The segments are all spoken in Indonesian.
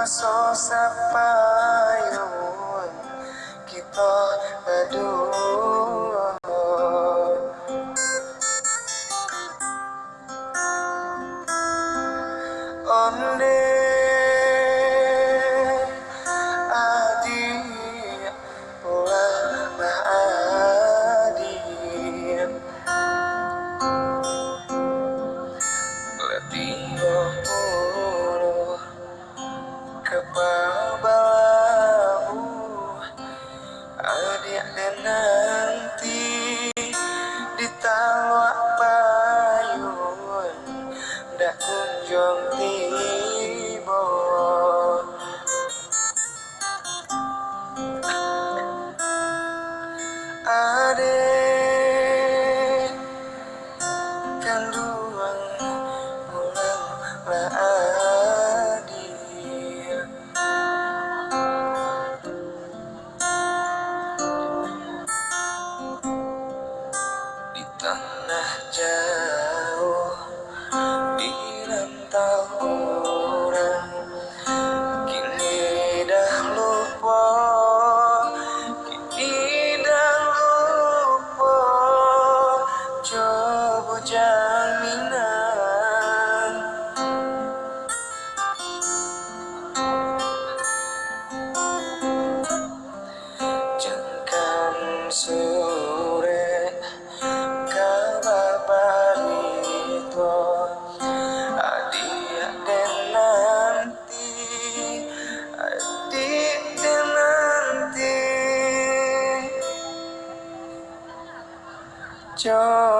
masuk sepayung kita berdua. Oh. jaminan. Jangan sore kabarito Adik dan nanti Adik dan nanti. Jangan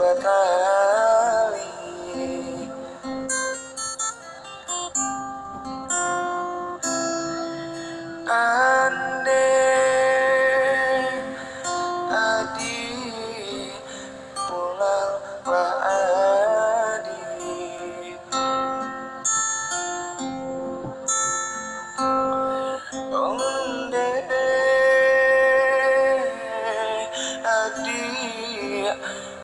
batali ande adi pulang